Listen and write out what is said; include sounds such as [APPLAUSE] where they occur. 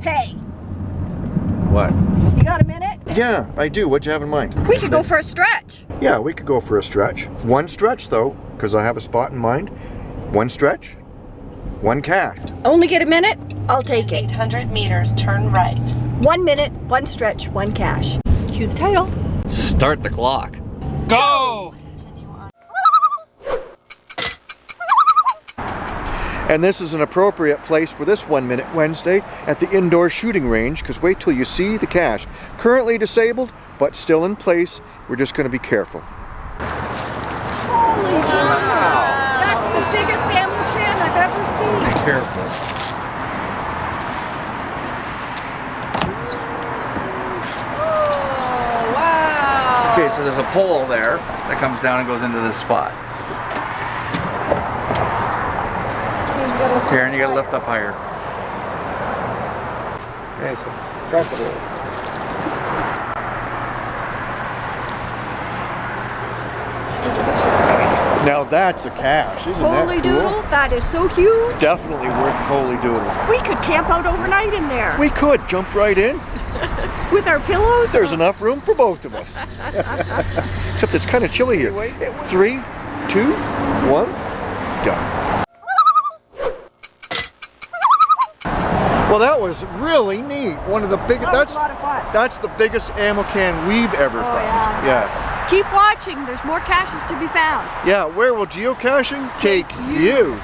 Hey, What? you got a minute? Yeah, I do. What do you have in mind? We could go for a stretch. Yeah, we could go for a stretch. One stretch though, because I have a spot in mind. One stretch, one cast. Only get a minute? I'll take it. 800 meters, turn right. One minute, one stretch, one cache. Cue the title. Start the clock. Go! And this is an appropriate place for this One Minute Wednesday at the indoor shooting range, because wait till you see the cache. Currently disabled, but still in place. We're just going to be careful. Holy wow. That's the biggest ammo can I've ever seen. Be Careful. Oh, wow. Okay, so there's a pole there that comes down and goes into this spot. Here, and you gotta lift up higher. Okay, so drop the hole. Now that's a cache, isn't Holy that cool? doodle, that is so huge. Definitely worth holy doodle. We could camp out overnight in there We could jump right in. [LAUGHS] with our pillows. There's enough room for both of us. [LAUGHS] Except it's kind of chilly here. Three, two, one, done. Well, that was really neat. One of the biggest. That that's a lot of fun. that's the biggest ammo can we've ever oh, found. yeah. yeah. Keep watching, there's more caches to be found. Yeah, where will geocaching take you?